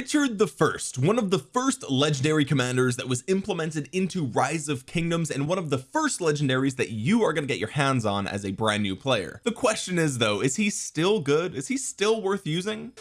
Richard the first one of the first legendary commanders that was implemented into rise of kingdoms and one of the first legendaries that you are going to get your hands on as a brand new player. The question is though is he still good? Is he still worth using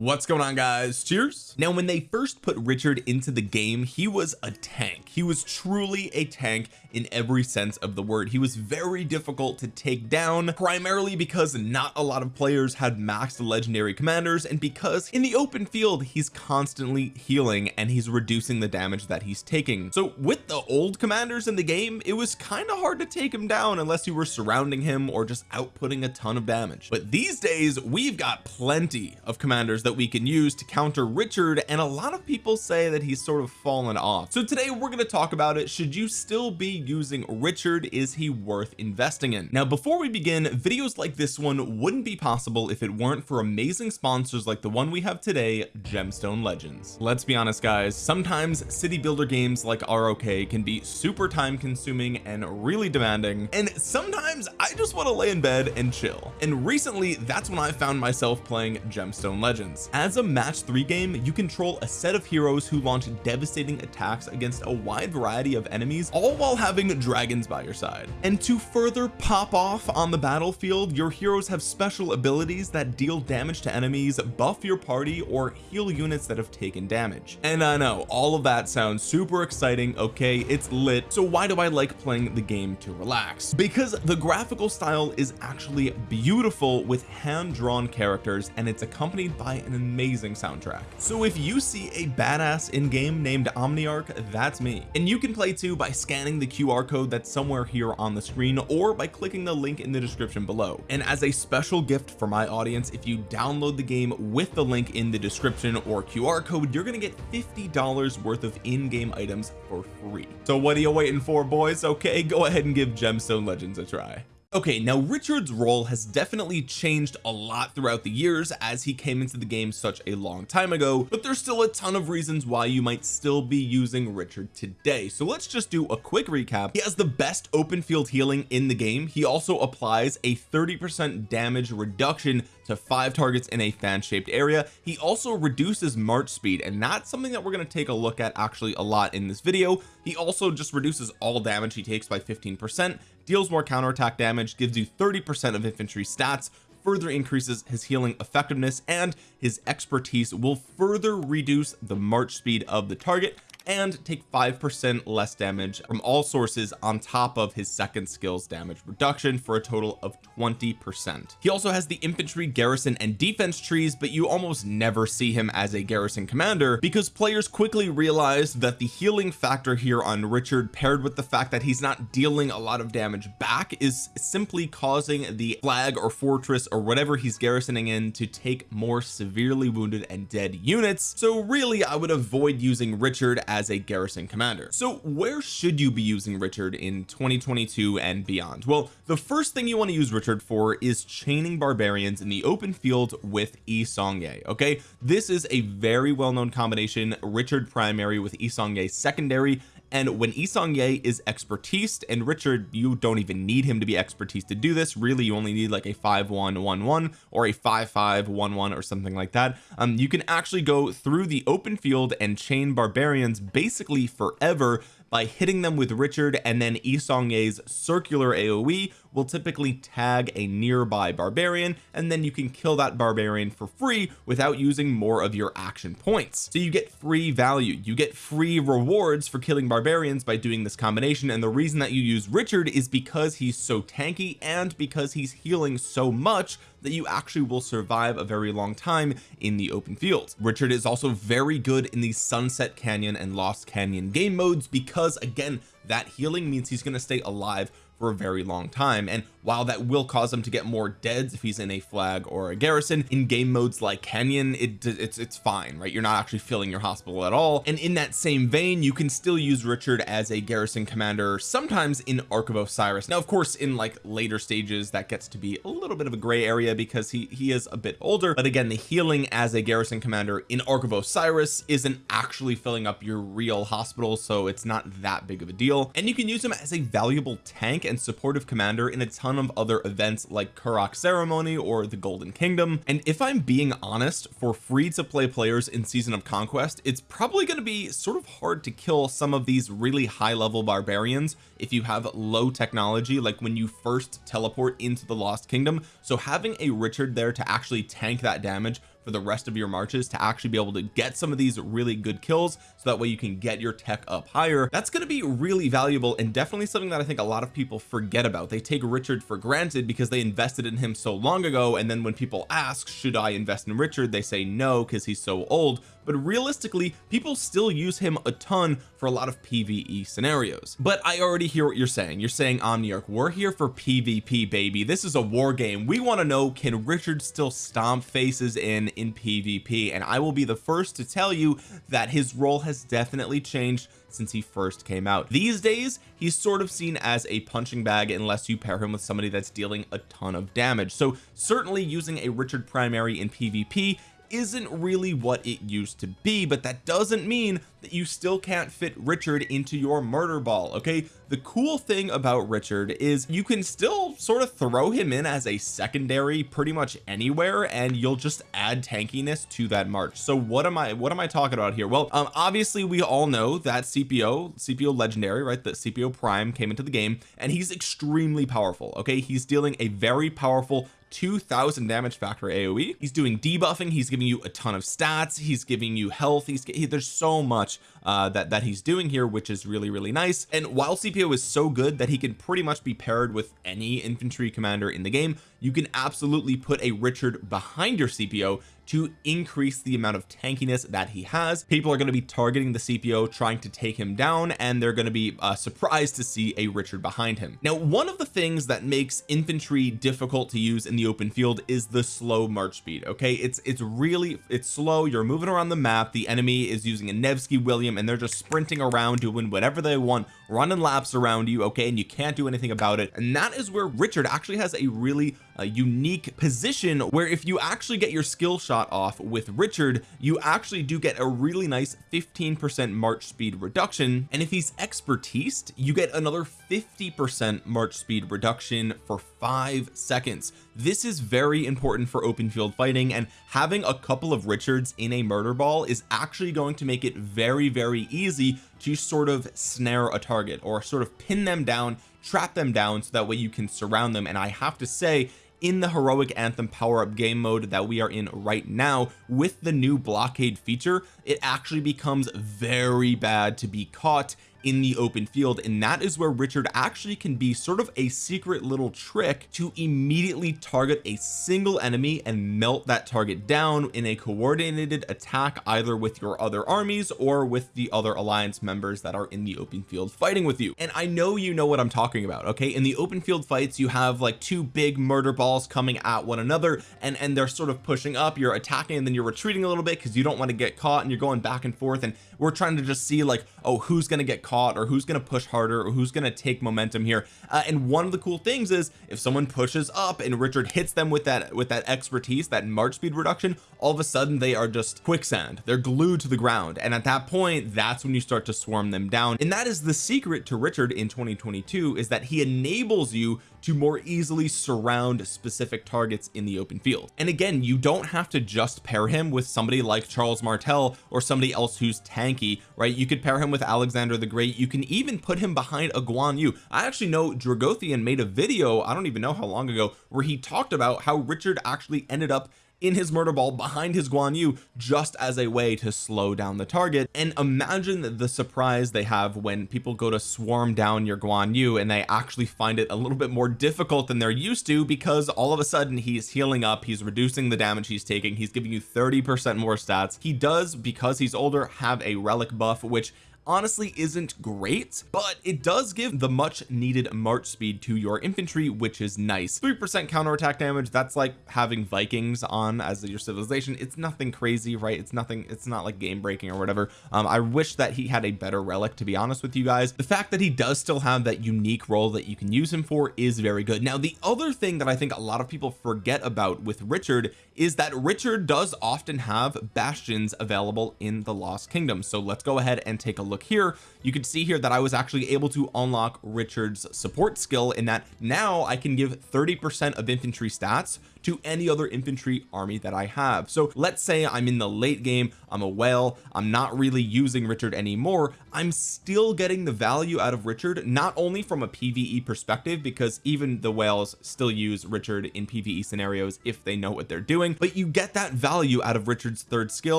what's going on guys? Cheers. Now when they first put Richard into the game he was a tank. He was truly a tank in every sense of the word. He was very difficult to take down primarily because not a lot of players had maxed legendary commanders and because in the open field he's constantly healing and he's reducing the damage that he's taking. So with the old commanders in the game it was kind of hard to take him down unless you were surrounding him or just outputting a ton of damage. But these days we've got plenty of commanders that that we can use to counter Richard and a lot of people say that he's sort of fallen off. So today we're going to talk about it. Should you still be using Richard? Is he worth investing in? Now before we begin videos like this one wouldn't be possible if it weren't for amazing sponsors like the one we have today gemstone legends. Let's be honest guys. Sometimes city builder games like ROK can be super time consuming and really demanding and sometimes I just want to lay in bed and chill. And recently that's when I found myself playing gemstone legends as a match three game you control a set of heroes who launch devastating attacks against a wide variety of enemies all while having dragons by your side. And to further pop off on the battlefield your heroes have special abilities that deal damage to enemies buff your party or heal units that have taken damage. And I know all of that sounds super exciting okay? It's lit. So why do I like playing the game to relax? Because the graphical style is actually beautiful with hand-drawn characters and it's accompanied by an amazing soundtrack. So if you see a badass in-game named Omniarch that's me. And you can play too by scanning the QR code that's somewhere here on the screen or by clicking the link in the description below. And as a special gift for my audience if you download the game with the link in the description or QR code you're gonna get $50 worth of in-game items for free. So what are you waiting for boys? Okay go ahead and give gemstone legends a try okay now Richard's role has definitely changed a lot throughout the years as he came into the game such a long time ago but there's still a ton of reasons why you might still be using Richard today. So let's just do a quick recap. He has the best open field healing in the game. He also applies a 30 percent damage reduction to five targets in a fan shaped area. He also reduces march speed and that's something that we're going to take a look at actually a lot in this video he also just reduces all damage he takes by 15 percent deals more counterattack damage gives you 30 percent of infantry stats further increases his healing effectiveness and his expertise will further reduce the march speed of the target and take five percent less damage from all sources on top of his second skills damage reduction for a total of 20 percent. He also has the infantry garrison and defense trees but you almost never see him as a garrison commander because players quickly realize that the healing factor here on Richard paired with the fact that he's not dealing a lot of damage back is simply causing the flag or fortress or whatever he's garrisoning in to take more severely wounded and dead units. So really I would avoid using Richard as a garrison commander. So where should you be using Richard in 2022 and beyond? Well the first thing you want to use Richard for is chaining barbarians in the open field with Yi Seong-gye okay? This is a very well-known combination Richard primary with Yi Seong-gye secondary and when Yi Seong-gye is expertise and Richard you don't even need him to be expertise to do this. Really you only need like a 5111 or a 5511 or something like that. Um you can actually go through the open field and chain barbarians basically forever by hitting them with Richard and then Yi Seong-gye's circular AoE will typically tag a nearby barbarian and then you can kill that barbarian for free without using more of your action points. So you get free value. You get free rewards for killing barbarians by doing this combination and the reason that you use Richard is because he's so tanky and because he's healing so much that you actually will survive a very long time in the open field Richard is also very good in the Sunset Canyon and Lost Canyon game modes because again that healing means he's going to stay alive for a very long time and while that will cause him to get more deads if he's in a flag or a garrison in game modes like Canyon it it's it's fine right? You're not actually filling your hospital at all. And in that same vein you can still use Richard as a garrison commander sometimes in Ark of Osiris. Now of course in like later stages that gets to be a little bit of a gray area because he he is a bit older. But again the healing as a garrison commander in Ark of Osiris isn't actually filling up your real hospital so it's not that big of a deal. And you can use him as a valuable tank and supportive commander in a ton of other events like Karuak ceremony or the golden kingdom. And if I'm being honest for free to play players in season of conquest it's probably going to be sort of hard to kill some of these really high level barbarians if you have low technology like when you first teleport into the lost kingdom. So having a Richard there to actually tank that damage for the rest of your marches to actually be able to get some of these really good kills so that way you can get your tech up higher. That's going to be really valuable and definitely something that I think a lot of people forget about. They take Richard for granted because they invested in him so long ago and then when people ask should I invest in Richard? they say no because he's so old but realistically people still use him a ton for a lot of PvE scenarios. But I already hear what you're saying. You're saying Omniarch we're here for PvP baby. This is a war game. We want to know can Richard still stomp faces in in PvP and I will be the first to tell you that his role has definitely changed since he first came out. These days he's sort of seen as a punching bag unless you pair him with somebody that's dealing a ton of damage. So certainly using a Richard primary in PvP isn't really what it used to be but that doesn't mean that you still can't fit Richard into your murder ball okay? The cool thing about Richard is you can still sort of throw him in as a secondary pretty much anywhere and you'll just add tankiness to that march. So what am I what am I talking about here? Well um obviously we all know that Scipio Scipio legendary right? That Scipio prime came into the game and he's extremely powerful okay? He's dealing a very powerful 2000 damage factor AoE he's doing debuffing. He's giving you a ton of stats. He's giving you health. He's he, there's so much uh that that he's doing here which is really really nice. And while Scipio is so good that he can pretty much be paired with any infantry commander in the game you can absolutely put a Richard behind your Scipio to increase the amount of tankiness that he has. People are going to be targeting the Scipio trying to take him down and they're going to be uh, surprised to see a Richard behind him. Now one of the things that makes infantry difficult to use in the open field is the slow march speed okay? It's it's really it's slow you're moving around the map the enemy is using a Nevsky William and they're just sprinting around doing whatever they want running laps around you okay? And you can't do anything about it. And that is where Richard actually has a really a unique position where if you actually get your skill shot off with Richard you actually do get a really nice 15 percent march speed reduction. And if he's expertise you get another 50 percent march speed reduction for five seconds. This is very important for open field fighting and having a couple of Richards in a murder ball is actually going to make it very very easy to sort of snare a target or sort of pin them down trap them down so that way you can surround them. And I have to say in the heroic anthem power up game mode that we are in right now with the new blockade feature it actually becomes very bad to be caught in the open field and that is where Richard actually can be sort of a secret little trick to immediately target a single enemy and melt that target down in a coordinated attack either with your other armies or with the other alliance members that are in the open field fighting with you. And I know you know what I'm talking about okay? In the open field fights you have like two big murder balls coming at one another and and they're sort of pushing up. You're attacking and then you're retreating a little bit because you don't want to get caught and you're going back and forth and we're trying to just see like oh who's going to get caught or who's going to push harder or who's going to take momentum here. Uh, and one of the cool things is if someone pushes up and Richard hits them with that with that expertise that march speed reduction all of a sudden they are just quicksand. They're glued to the ground. And at that point that's when you start to swarm them down. And that is the secret to Richard in 2022 is that he enables you to more easily surround specific targets in the open field. And again you don't have to just pair him with somebody like Charles Martel or somebody else who's tanky right? You could pair him with Alexander the Great. You can even put him behind a Guan Yu. I actually know Dragothian made a video I don't even know how long ago where he talked about how Richard actually ended up in his murder ball behind his Guan Yu just as a way to slow down the target. And imagine the surprise they have when people go to swarm down your Guan Yu and they actually find it a little bit more difficult than they're used to because all of a sudden he's healing up he's reducing the damage he's taking he's giving you 30 percent more stats. He does because he's older have a relic buff which honestly isn't great but it does give the much needed march speed to your infantry which is nice. Three percent counterattack damage that's like having Vikings on as your civilization. It's nothing crazy right? It's nothing it's not like game breaking or whatever. Um I wish that he had a better relic to be honest with you guys. The fact that he does still have that unique role that you can use him for is very good. Now the other thing that I think a lot of people forget about with Richard is that Richard does often have bastions available in the Lost Kingdom. So let's go ahead and take a look here. You can see here that I was actually able to unlock Richard's support skill in that now I can give 30 percent of infantry stats to any other infantry army that I have. So let's say I'm in the late game I'm a whale I'm not really using Richard anymore I'm still getting the value out of Richard not only from a PvE perspective because even the whales still use Richard in PvE scenarios if they know what they're doing but you get that value out of Richard's third skill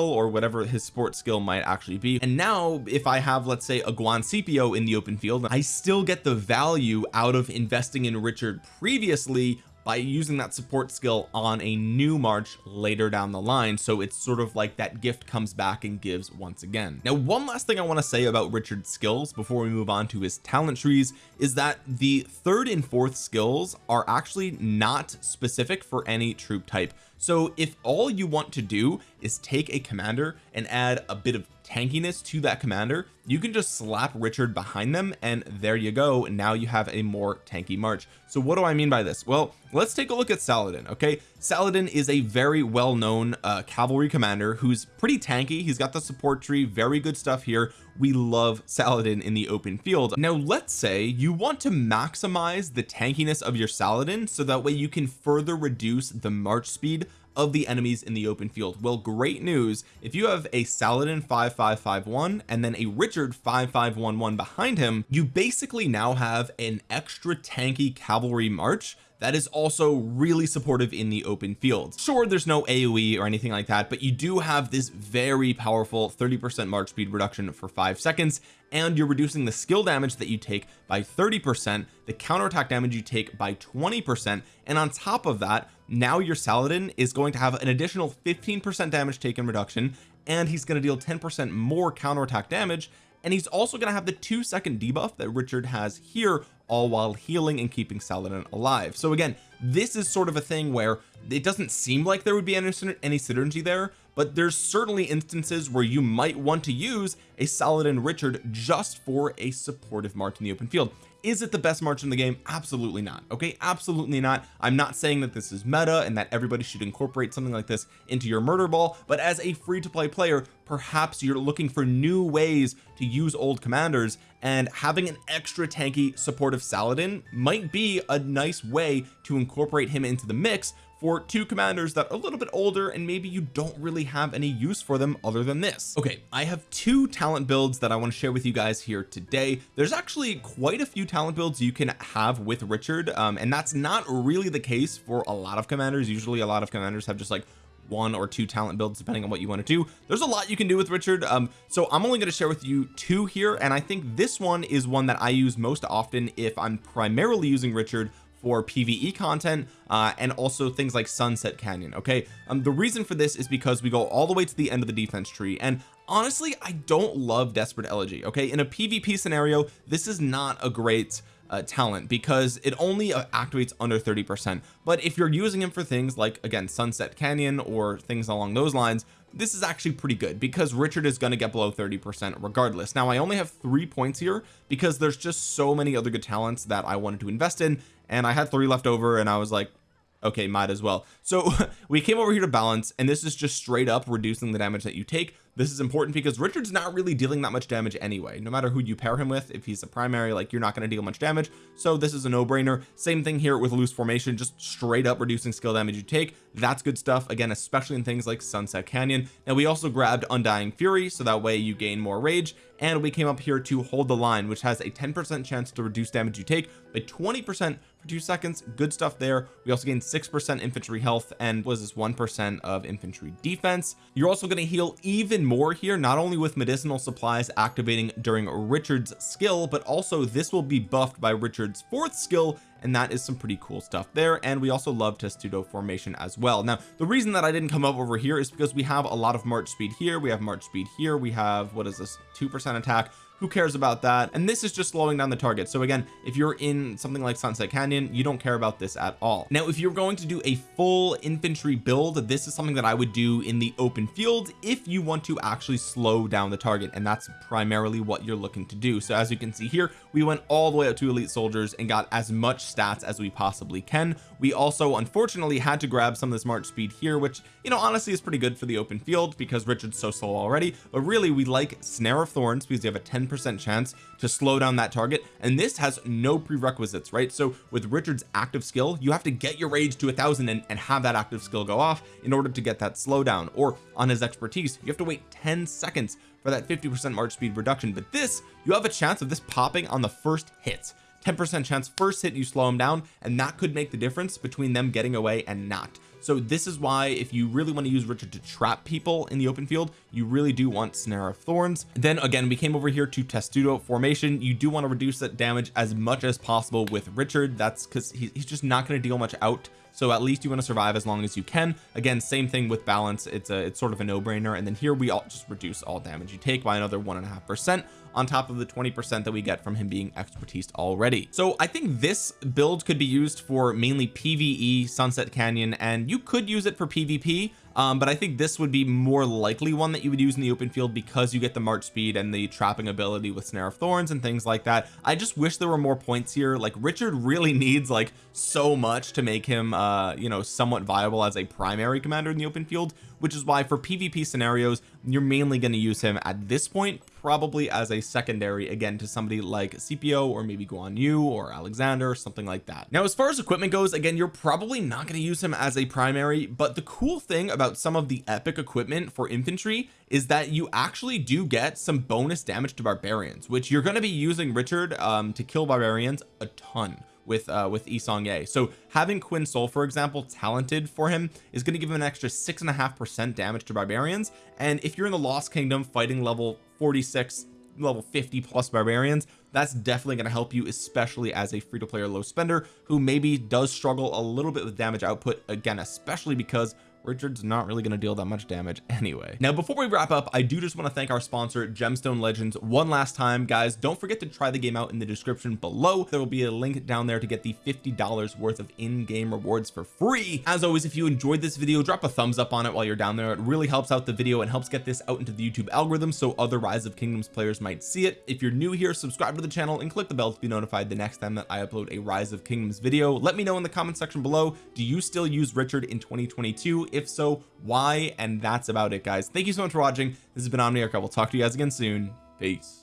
or whatever his sport skill might actually be. And now if I have let's say a Guan Scipio in the open field I still get the value out of investing in Richard previously by using that support skill on a new march later down the line. So it's sort of like that gift comes back and gives once again. Now one last thing I want to say about Richard's skills before we move on to his talent trees is that the third and fourth skills are actually not specific for any troop type. So if all you want to do is take a commander and add a bit of tankiness to that commander you can just slap Richard behind them and there you go. Now you have a more tanky march. So what do I mean by this? Well let's take a look at Saladin okay? Saladin is a very well-known uh, cavalry commander who's pretty tanky. He's got the support tree very good stuff here. We love Saladin in the open field. Now let's say you want to maximize the tankiness of your Saladin so that way you can further reduce the march speed of the enemies in the open field. Well great news. If you have a Saladin 5551 and then a Richard 5511 behind him you basically now have an extra tanky cavalry march that is also really supportive in the open field sure there's no AoE or anything like that but you do have this very powerful 30 percent march speed reduction for five seconds and you're reducing the skill damage that you take by 30 percent the counterattack damage you take by 20 percent and on top of that now your Saladin is going to have an additional 15 percent damage taken reduction and he's going to deal 10 percent more counterattack damage and he's also going to have the two second debuff that Richard has here all while healing and keeping Saladin alive. So again this is sort of a thing where it doesn't seem like there would be any, any synergy there but there's certainly instances where you might want to use a Saladin Richard just for a supportive march in the open field. Is it the best march in the game? Absolutely not okay? Absolutely not. I'm not saying that this is meta and that everybody should incorporate something like this into your murder ball but as a free to play player perhaps you're looking for new ways to use old commanders and having an extra tanky supportive Saladin might be a nice way to incorporate him into the mix for two commanders that are a little bit older and maybe you don't really have any use for them other than this. Okay I have two talent builds that I want to share with you guys here today. There's actually quite a few talent builds you can have with Richard um, and that's not really the case for a lot of commanders. Usually a lot of commanders have just like one or two talent builds depending on what you want to do. There's a lot you can do with Richard um so I'm only going to share with you two here and I think this one is one that I use most often if I'm primarily using Richard for PvE content uh, and also things like Sunset Canyon okay? Um the reason for this is because we go all the way to the end of the defense tree and honestly I don't love Desperate Elegy okay? In a PvP scenario this is not a great uh, talent because it only uh, activates under 30 percent. But if you're using him for things like again Sunset Canyon or things along those lines this is actually pretty good because Richard is going to get below 30 percent regardless. Now I only have three points here because there's just so many other good talents that I wanted to invest in and I had three left over and I was like okay might as well. So we came over here to balance and this is just straight up reducing the damage that you take this is important because Richard's not really dealing that much damage anyway. No matter who you pair him with if he's a primary like you're not going to deal much damage. So this is a no-brainer. Same thing here with loose formation just straight up reducing skill damage you take. That's good stuff again especially in things like Sunset Canyon. Now we also grabbed Undying Fury so that way you gain more rage. And we came up here to hold the line which has a 10 percent chance to reduce damage you take by 20 percent for two seconds. Good stuff there. We also gain six percent infantry health and was this one percent of infantry defense. You're also going to heal even more here not only with medicinal supplies activating during Richard's skill but also this will be buffed by Richard's fourth skill and that is some pretty cool stuff there. And we also love testudo formation as well. Now the reason that I didn't come up over here is because we have a lot of march speed here we have march speed here we have what is this two percent attack who cares about that? And this is just slowing down the target. So again if you're in something like Sunset Canyon you don't care about this at all. Now if you're going to do a full infantry build this is something that I would do in the open field if you want to actually slow down the target. And that's primarily what you're looking to do. So as you can see here we went all the way up to elite soldiers and got as much stats as we possibly can. We also unfortunately had to grab some of this march speed here which you know honestly is pretty good for the open field because Richard's so slow already. But really we like snare of thorns because you have a 10 percent chance to slow down that target and this has no prerequisites right? So with Richard's active skill you have to get your rage to a thousand and, and have that active skill go off in order to get that slowdown or on his expertise you have to wait 10 seconds for that 50 percent march speed reduction. But this you have a chance of this popping on the first hit 10 percent chance first hit you slow them down and that could make the difference between them getting away and not. So this is why if you really want to use Richard to trap people in the open field you really do want snare of thorns. Then again we came over here to testudo formation. You do want to reduce that damage as much as possible with Richard. That's because he's just not going to deal much out. So at least you want to survive as long as you can. Again same thing with balance. It's a it's sort of a no-brainer. And then here we all just reduce all damage. You take by another one and a half percent on top of the 20 percent that we get from him being expertise already. So I think this build could be used for mainly PvE Sunset Canyon and you could use it for PvP um, but I think this would be more likely one that you would use in the open field because you get the march speed and the trapping ability with snare of thorns and things like that. I just wish there were more points here. Like Richard really needs like so much to make him uh you know somewhat viable as a primary commander in the open field which is why for PvP scenarios you're mainly going to use him at this point probably as a secondary again to somebody like Scipio or maybe Guan Yu or Alexander or something like that. Now as far as equipment goes again you're probably not going to use him as a primary but the cool thing about some of the epic equipment for infantry is that you actually do get some bonus damage to barbarians which you're going to be using Richard um, to kill barbarians a ton with uh with Yi Seong-Gye so having Quinn Soul for example talented for him is going to give him an extra six and a half percent damage to barbarians. And if you're in the Lost Kingdom fighting level 46 level 50 plus barbarians that's definitely going to help you especially as a free-to-play low spender who maybe does struggle a little bit with damage output again especially because Richard's not really going to deal that much damage anyway. Now before we wrap up I do just want to thank our sponsor gemstone legends one last time. Guys don't forget to try the game out in the description below. There will be a link down there to get the $50 worth of in-game rewards for free. As always if you enjoyed this video drop a thumbs up on it while you're down there. It really helps out the video and helps get this out into the YouTube algorithm so other rise of kingdoms players might see it. If you're new here subscribe to the channel and click the bell to be notified the next time that I upload a rise of kingdoms video. Let me know in the comment section below do you still use Richard in 2022 if so why? And that's about it guys. Thank you so much for watching. This has been Omniarch. I will talk to you guys again soon. Peace